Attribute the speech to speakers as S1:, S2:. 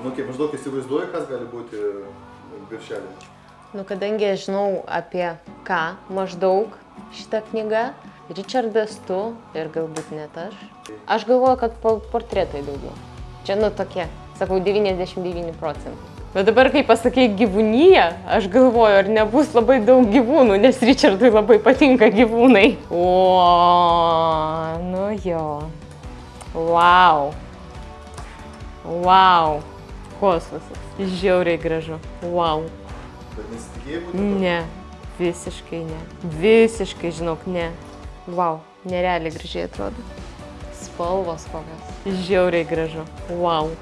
S1: Nu, kaip maždaug įsivaizduoju, kas gali būti viršelė.
S2: Nu, kadangi aš žinau apie ką maždaug šitą knygą, Richardas tu ir galbūt net aš. Aš galvoju, kad po- portretai daugiau. Čia nu tokie, sakau, 99 procentai. Bet dabar, kai pasakė gyvūnyje, aš galvoju, ar nebus labai daug gyvūnų, nes Richardui labai patinka gyvūnai. O, nu jo. Wow. Wow. Kosmosas. Žiauriai gražu. Wow.
S1: Bet nesitikėjai būti.
S2: Ne, visiškai ne. Visiškai, žinok, ne. Wow, nerealiai gražiai atrodo. Spalvos kokios. Žiauriai gražu. Wow.